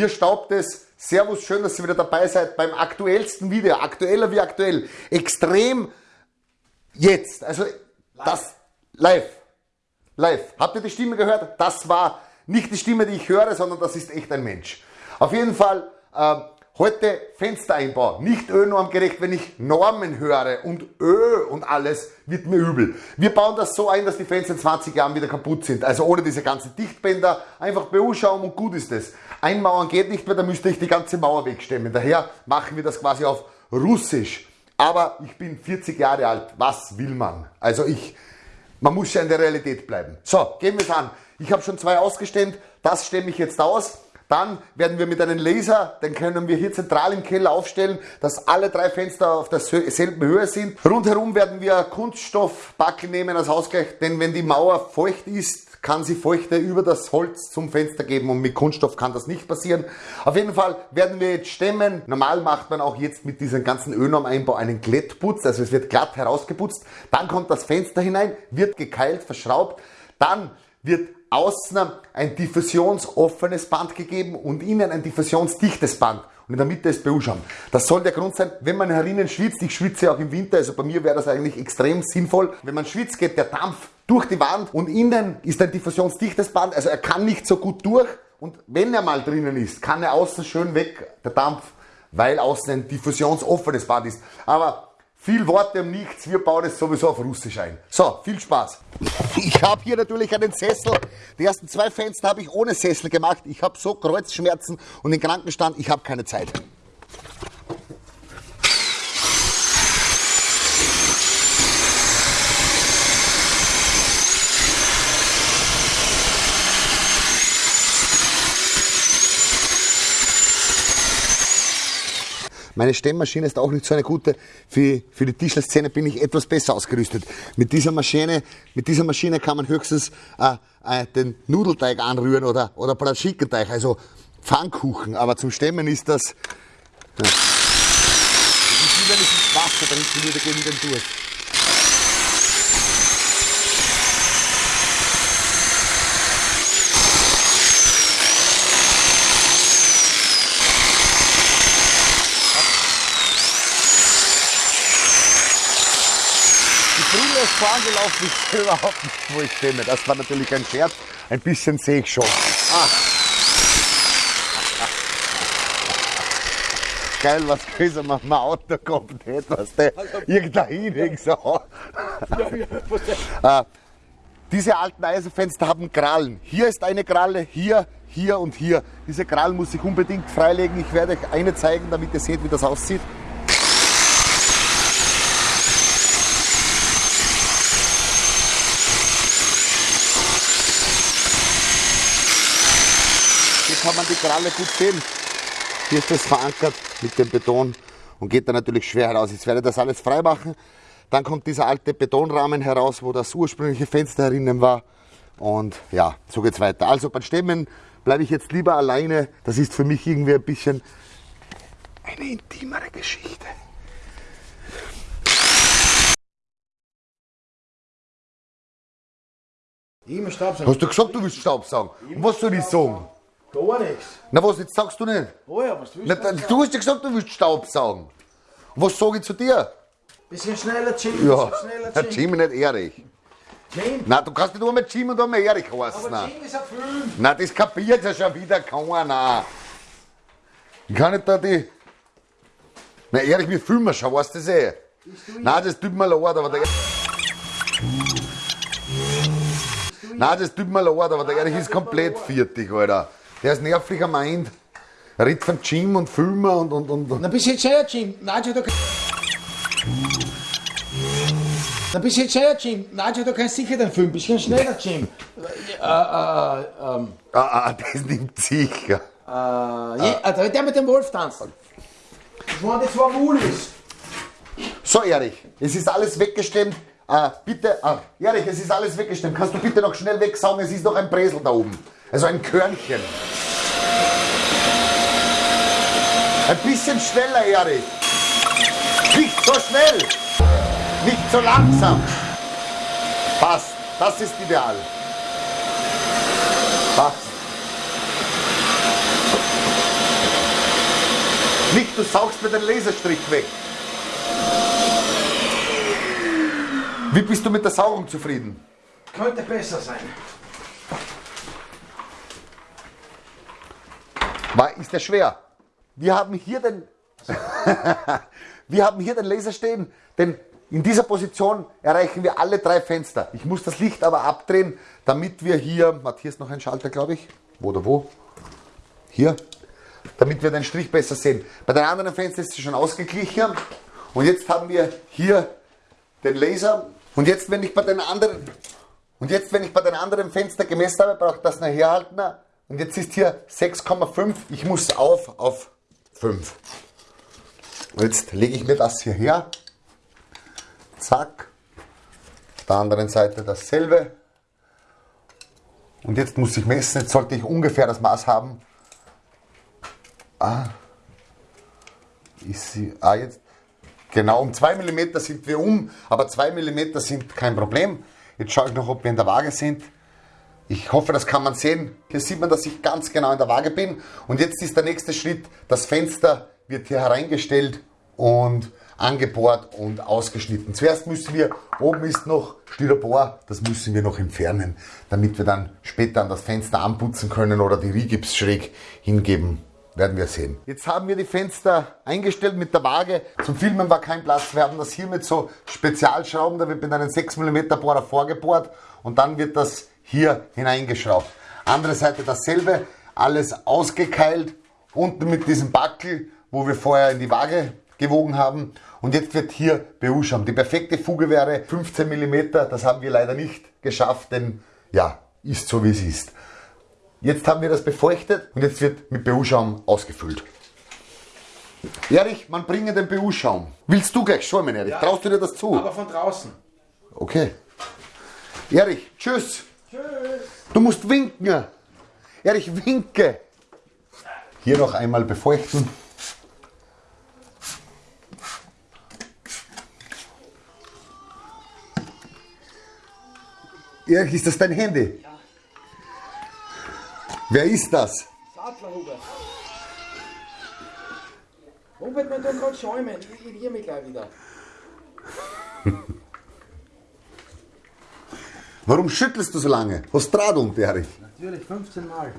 hier staubt es. Servus, schön, dass ihr wieder dabei seid beim aktuellsten Video. Aktueller wie aktuell. Extrem jetzt. Also live. das live. Live. Habt ihr die Stimme gehört? Das war nicht die Stimme, die ich höre, sondern das ist echt ein Mensch. Auf jeden Fall äh, heute Fenstereinbau. Nicht Ö-normgerecht, wenn ich Normen höre und Ö und alles, wird mir übel. Wir bauen das so ein, dass die Fenster in 20 Jahren wieder kaputt sind. Also ohne diese ganzen Dichtbänder. Einfach BU-Schaum und gut ist es. Einmauern geht nicht mehr, da müsste ich die ganze Mauer wegstemmen. Daher machen wir das quasi auf Russisch. Aber ich bin 40 Jahre alt. Was will man? Also ich, man muss ja in der Realität bleiben. So, gehen wir es an. Ich habe schon zwei ausgestellt. Das stemme ich jetzt aus. Dann werden wir mit einem Laser, den können wir hier zentral im Keller aufstellen, dass alle drei Fenster auf derselben Höhe sind. Rundherum werden wir Kunststoffbackel nehmen als Ausgleich, denn wenn die Mauer feucht ist, kann sie Feuchte über das Holz zum Fenster geben und mit Kunststoff kann das nicht passieren. Auf jeden Fall werden wir jetzt stemmen. Normal macht man auch jetzt mit diesem ganzen Ölnorm-Einbau einen Glättputz, also es wird glatt herausgeputzt. Dann kommt das Fenster hinein, wird gekeilt, verschraubt. Dann wird außen ein diffusionsoffenes Band gegeben und innen ein diffusionsdichtes Band und in der Mitte ist BU-Schaum. Das soll der Grund sein, wenn man herinnen schwitzt, ich schwitze auch im Winter, also bei mir wäre das eigentlich extrem sinnvoll. Wenn man schwitzt, geht der Dampf durch die Wand und innen ist ein diffusionsdichtes Band, also er kann nicht so gut durch und wenn er mal drinnen ist, kann er außen schön weg, der Dampf, weil außen ein diffusionsoffenes Band ist. Aber viel Worte um nichts, wir bauen es sowieso auf Russisch ein. So, viel Spaß. Ich habe hier natürlich einen Sessel. Die ersten zwei Fenster habe ich ohne Sessel gemacht. Ich habe so Kreuzschmerzen und den Krankenstand, ich habe keine Zeit. Meine Stemmmaschine ist auch nicht so eine gute. Für, für die Tischlerszene bin ich etwas besser ausgerüstet. Mit dieser Maschine, mit dieser Maschine kann man höchstens äh, äh, den Nudelteig anrühren oder, oder Bratschikenteig, also Pfannkuchen. Aber zum Stemmen ist das... Ja. Das ist wie wenn ich ins Wasser trinken würde gegen den Durst. Brille ist vorangelaufen, ich sehe überhaupt nicht, wo ich stemme. Das war natürlich ein Scherz. Ein bisschen sehe ich schon. Ah. Geil, was größer man mein Auto kommt, etwas, der irgendein irgend so. ah, diese alten Eisenfenster haben Krallen. Hier ist eine Kralle, hier, hier und hier. Diese Krallen muss ich unbedingt freilegen. Ich werde euch eine zeigen, damit ihr seht, wie das aussieht. Kralle gut sehen. Hier ist das verankert mit dem Beton und geht dann natürlich schwer heraus. Jetzt werde ich das alles frei machen. Dann kommt dieser alte Betonrahmen heraus, wo das ursprüngliche Fenster herinnen war. Und ja, so geht's weiter. Also beim Stemmen bleibe ich jetzt lieber alleine. Das ist für mich irgendwie ein bisschen eine intimere Geschichte. Hast du gesagt, du willst Staubsaugen? Und was soll ich sagen? Gar nichts. Na was, jetzt sagst du nicht? Oh ja, was willst Na, du? Du hast ja gesagt, du willst Staubsaugen. Und was sage ich zu dir? Bisschen schneller, Jim. Ja, schneller, der Jim nicht Erich. Jim. Nein, du kannst nicht einmal Jim und einmal Erich heißen. Aber Jim ist ein Film. Nein, das kapiert ja schon wieder keiner. Ich kann nicht da die... Na Erich, wir filmen schon, weißt du das eh? Nein, das tut mir leid, aber der... Nein, das tut mir leid, aber der Erich ist komplett fertig, Alter. Der ist nervlicher meint. Er redet von Jim und Filmer und und und. Na, bist jetzt schneller, Jim. Nein, du. Na, bist jetzt schneller, Jim. Nein, du kannst sicher den Film. Bisschen schneller, Jim. Äh, äh, ähm. Ah, ah, das nimmt sicher. Äh, je, äh, der mit dem Wolf tanzt. Das waren die zwei Mulis. So, Erich, es ist alles weggestemmt. Äh, bitte, ah, Erich, es ist alles weggestemmt. Kannst du bitte noch schnell wegsaugen? Es ist noch ein Bresel da oben. Also ein Körnchen. Ein bisschen schneller, Erich. Nicht so schnell. Nicht so langsam. Passt. Das ist ideal. Passt. Nicht, du saugst mir den Laserstrich weg. Wie bist du mit der Saugung zufrieden? Könnte besser sein. War, ist der schwer? Wir haben hier den, wir haben hier den Laser stehen, denn in dieser Position erreichen wir alle drei Fenster. Ich muss das Licht aber abdrehen, damit wir hier, Matthias noch ein Schalter, glaube ich. Wo oder wo? Hier. Damit wir den Strich besser sehen. Bei den anderen Fenstern ist es schon ausgeglichen. Und jetzt haben wir hier den Laser. Und jetzt, wenn ich bei den anderen, und jetzt, wenn ich bei den anderen Fenstern gemessen habe, brauche ich das nachher halten. Und jetzt ist hier 6,5. Ich muss auf auf 5. Und jetzt lege ich mir das hier her. Zack. Auf der anderen Seite dasselbe. Und jetzt muss ich messen. Jetzt sollte ich ungefähr das Maß haben. Ah. Ist sie. Ah, jetzt. Genau, um 2 mm sind wir um, aber 2 mm sind kein Problem. Jetzt schaue ich noch, ob wir in der Waage sind. Ich hoffe, das kann man sehen. Hier sieht man, dass ich ganz genau in der Waage bin. Und jetzt ist der nächste Schritt, das Fenster wird hier hereingestellt und angebohrt und ausgeschnitten. Zuerst müssen wir, oben ist noch Styropor, das müssen wir noch entfernen, damit wir dann später an das Fenster anputzen können oder die Rigips schräg hingeben. Werden wir sehen. Jetzt haben wir die Fenster eingestellt mit der Waage. Zum Filmen war kein Platz. Wir haben das hier mit so Spezialschrauben, da wird mit einem 6 mm Bohrer vorgebohrt und dann wird das hier hineingeschraubt. Andere Seite dasselbe, alles ausgekeilt, unten mit diesem Backel, wo wir vorher in die Waage gewogen haben. Und jetzt wird hier Beauscham. Die perfekte Fuge wäre 15 mm, das haben wir leider nicht geschafft, denn ja, ist so wie es ist. Jetzt haben wir das befeuchtet und jetzt wird mit BU-Schaum ausgefüllt. Erich, man bringe den BU-Schaum. Willst du gleich schäumen, Erich? Ja, Traust du dir das zu? Aber von draußen. Okay. Erich, tschüss. Tschüss. Du musst winken. Erich, winke. Hier noch einmal befeuchten. Erich, ist das dein Handy? Ja. Wer ist das? Sattler Hubert. Hubert, man tut gerade schäumen. Ich irritiere mich gleich wieder. Warum schüttelst du so lange? Hast unter, Erich? Natürlich, 15 Mal.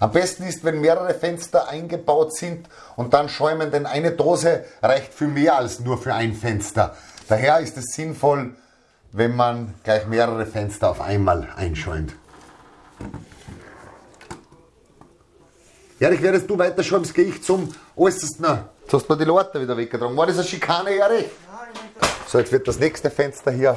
Am besten ist, wenn mehrere Fenster eingebaut sind und dann schäumen, denn eine Dose reicht für mehr als nur für ein Fenster. Daher ist es sinnvoll, wenn man gleich mehrere Fenster auf einmal einschäumt. Erich, während du weiter schäumst, gehe ich zum äußersten. Jetzt hast du mir die Leute wieder weggetragen. War das eine Schikane, Erich? So, jetzt wird das nächste Fenster hier.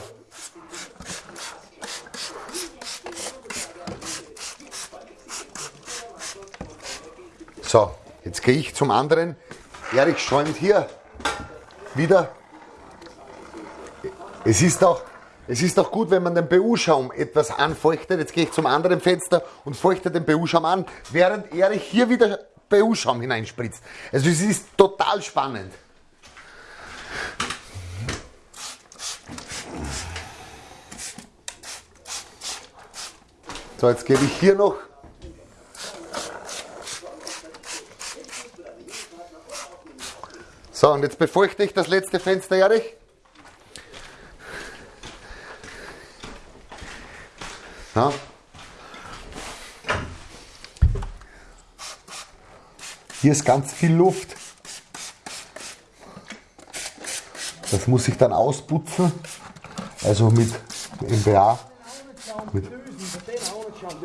So, jetzt gehe ich zum anderen. Erich schäumt hier wieder. Es ist auch es ist auch gut, wenn man den BU-Schaum etwas anfeuchtet. Jetzt gehe ich zum anderen Fenster und feuchte den BU-Schaum an, während Erich hier wieder BU-Schaum hineinspritzt. Also es ist total spannend. So, jetzt gebe ich hier noch So, und jetzt befeuchte ich das letzte Fenster, Erich. Ja? Hier ist ganz viel Luft. Das muss ich dann ausputzen. Also mit MBA. Mit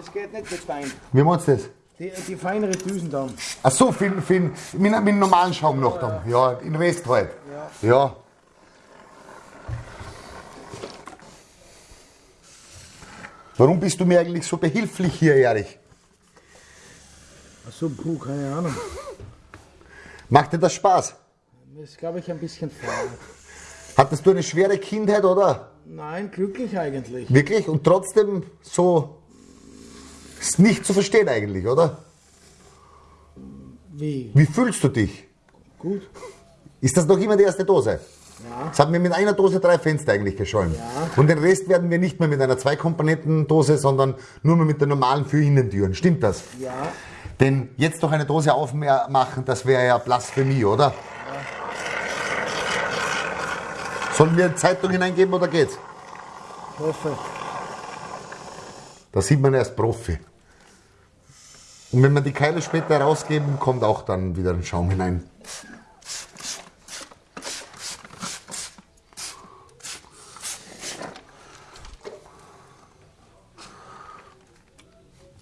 das geht nicht mit fein. Wie meinst du das? Die, die feinere Düsen dann. Ach so, für, für, mit, mit einem normalen Schaum noch dann. Ja, in Rest halt. Ja. ja. Warum bist du mir eigentlich so behilflich hier, Erich? Achso, puh, keine Ahnung. Macht dir das Spaß? Das ist, glaube ich, ein bisschen faul. Hattest du eine schwere Kindheit, oder? Nein, glücklich eigentlich. Wirklich? Und trotzdem so ist nicht zu verstehen eigentlich, oder? Wie? Wie fühlst du dich? Gut. Ist das noch immer die erste Dose? Ja. Jetzt haben wir mit einer Dose drei Fenster eigentlich geschäumt. Ja. Und den Rest werden wir nicht mehr mit einer Zweikomponentendose, sondern nur mehr mit der normalen für Innentüren. Stimmt das? Ja. Denn jetzt doch eine Dose aufmachen, das wäre ja Blasphemie, oder? Sollen wir eine Zeitung hineingeben oder geht's? Ich hoffe. Da sieht man erst Profi. Und wenn wir die Keile später rausgeben, kommt auch dann wieder ein Schaum hinein.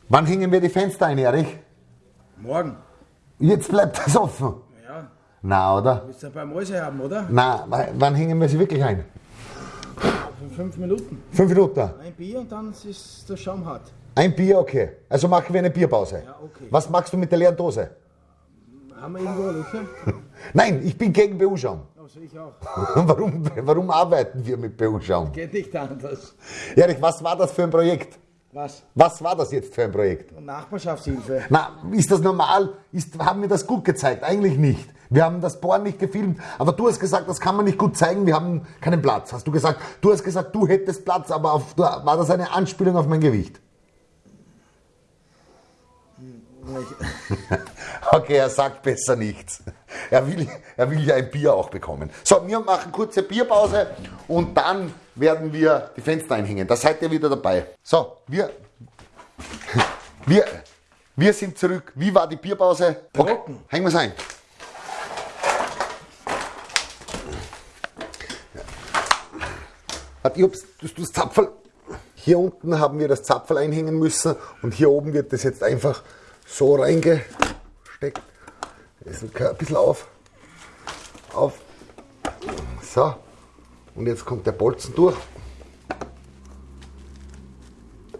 Wann hängen wir die Fenster ein, Erich? Morgen. Jetzt bleibt das offen. Ja. Na, oder? Willst du ein paar Mäuse haben, oder? Na, wa- wann hängen wir sie wirklich ein? Fünf Minuten. Fünf Minuten. Ein Bier und dann ist der Schaum hart. Ein Bier, okay. Also machen wir eine Bierpause. Ja, okay. Was machst du mit der leeren Dose? Haben wir irgendwo Löcher? Nein, ich bin gegen BU-Schaum. Also ich auch. Warum, warum arbeiten wir mit BU-Schaum? Geht nicht anders. Erich, was war das für ein Projekt? Was? Was war das jetzt für ein Projekt? Nachbarschaftshilfe. Na, ist das normal? Ist, haben wir das gut gezeigt? Eigentlich nicht. Wir haben das Bohren nicht gefilmt, aber du hast gesagt, das kann man nicht gut zeigen, wir haben keinen Platz. Hast du gesagt, du hast gesagt, du hättest Platz, aber auf, war das eine Anspielung auf mein Gewicht? Okay, er sagt besser nichts. Er will, er will ja ein Bier auch bekommen. So, wir machen kurze Bierpause und dann werden wir die Fenster einhängen. Da seid ihr wieder dabei. So, wir, wir, wir sind zurück. Wie war die Bierpause? Okay, hängen wir es ein. Ich hab's, das, das Zapferl. Hier unten haben wir das Zapferl einhängen müssen und hier oben wird das jetzt einfach so reingesteckt. Ist ein bisschen auf. Auf. So. Und jetzt kommt der Bolzen durch.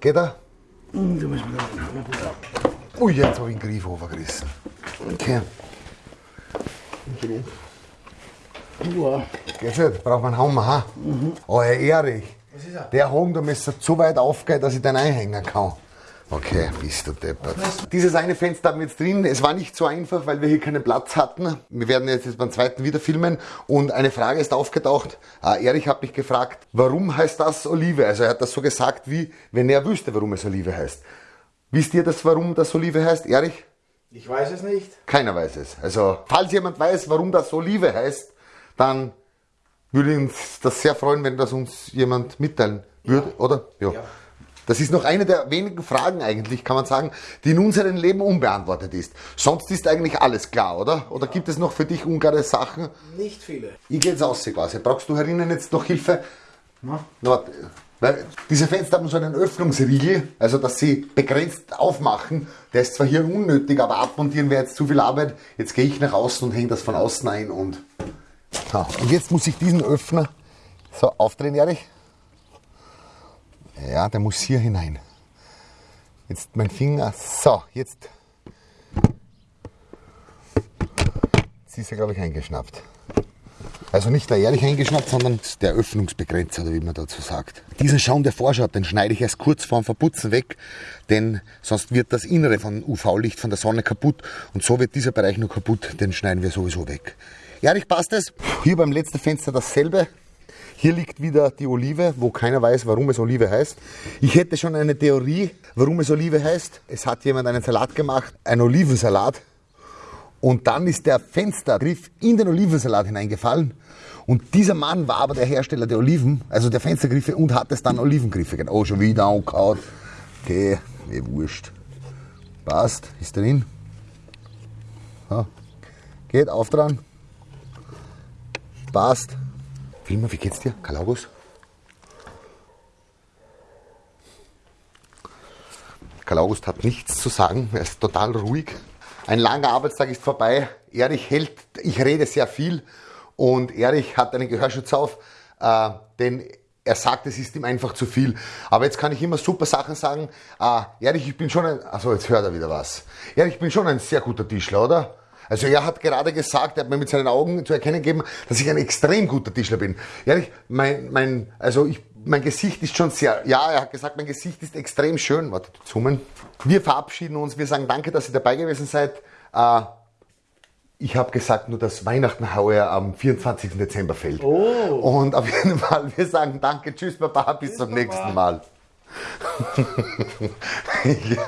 Geht er? Ui, jetzt habe ich den Griff overgerissen. Okay. Uah. Geht braucht man einen Hammer, ha? Oh, Herr Erich, Was ist er? der Home, da müsste zu weit aufgehen, dass ich den einhängen kann. Okay, bist du deppert. Dieses eine Fenster haben wir jetzt drin. Es war nicht so einfach, weil wir hier keinen Platz hatten. Wir werden jetzt, jetzt beim zweiten wieder filmen. Und eine Frage ist aufgetaucht. Äh, Erich hat mich gefragt, warum heißt das Olive? Also er hat das so gesagt, wie wenn er wüsste, warum es Olive heißt. Wisst ihr das, warum das Olive heißt, Erich? Ich weiß es nicht. Keiner weiß es. Also, falls jemand weiß, warum das Olive heißt, dann würde uns das sehr freuen, wenn das uns jemand mitteilen würde, oder? Ja. Ja. Das ist noch eine der wenigen Fragen eigentlich, kann man sagen, die in unserem Leben unbeantwortet ist. Sonst ist eigentlich alles klar, oder? Oder gibt es noch für dich unklare Sachen? Nicht viele. Ich gehe jetzt aus quasi. Brauchst du herinnen jetzt noch Hilfe? Na? Na, warte. Weil diese Fenster haben so einen Öffnungsriegel, also dass sie begrenzt aufmachen. Der ist zwar hier unnötig, aber abmontieren wäre jetzt zu viel Arbeit. Jetzt gehe ich nach außen und hänge das von außen ein und. So, und jetzt muss ich diesen Öffner so aufdrehen, Erich. Ja, der muss hier hinein. Jetzt mein Finger. So, jetzt. Jetzt ist er, glaube ich, eingeschnappt. Also nicht der ehrlich eingeschnappt, sondern der Öffnungsbegrenzer, oder wie man dazu sagt. Diesen Schaum, der vorschaut, den schneide ich erst kurz vorm Verputzen weg, denn sonst wird das Innere von UV-Licht von der Sonne kaputt und so wird dieser Bereich nur kaputt, den schneiden wir sowieso weg. Ehrlich passt es. Hier beim letzten Fenster dasselbe. Hier liegt wieder die Olive, wo keiner weiß, warum es Olive heißt. Ich hätte schon eine Theorie, warum es Olive heißt. Es hat jemand einen Salat gemacht, einen Olivensalat. Und dann ist der Fenstergriff in den Olivensalat hineingefallen. Und dieser Mann war aber der Hersteller der Oliven, also der Fenstergriffe, und hat es dann Olivengriffe genannt. Oh, schon wieder angehauen. Okay, mir wurscht. Passt, ist drin. So. Geht auf dran. Passt. Wilma, wie geht's dir? Karl August? Karl August hat nichts zu sagen, er ist total ruhig. Ein langer Arbeitstag ist vorbei. Erich hält, ich rede sehr viel und Erich hat einen Gehörschutz auf, äh, denn er sagt, es ist ihm einfach zu viel. Aber jetzt kann ich immer super Sachen sagen. Äh, Erich, ich bin schon ein, also jetzt hört er wieder was. Erich, ich bin schon ein sehr guter Tischler, oder? Also er hat gerade gesagt, er hat mir mit seinen Augen zu erkennen gegeben, dass ich ein extrem guter Tischler bin. Ehrlich, mein, mein, also ich, mein Gesicht ist schon sehr, ja, er hat gesagt, mein Gesicht ist extrem schön. Warte, zoomen. Wir verabschieden uns, wir sagen danke, dass ihr dabei gewesen seid. Äh, ich habe gesagt, nur dass Weihnachten heuer am 24. Dezember fällt. Oh. Und auf jeden Fall, wir sagen danke, tschüss, Baba, bis zum nächsten Mal. ja.